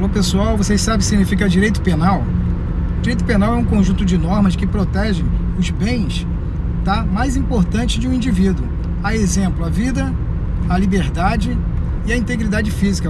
Alô pessoal, vocês sabem o que significa direito penal? Direito penal é um conjunto de normas que protegem os bens tá, mais importantes de um indivíduo. A exemplo, a vida, a liberdade e a integridade física.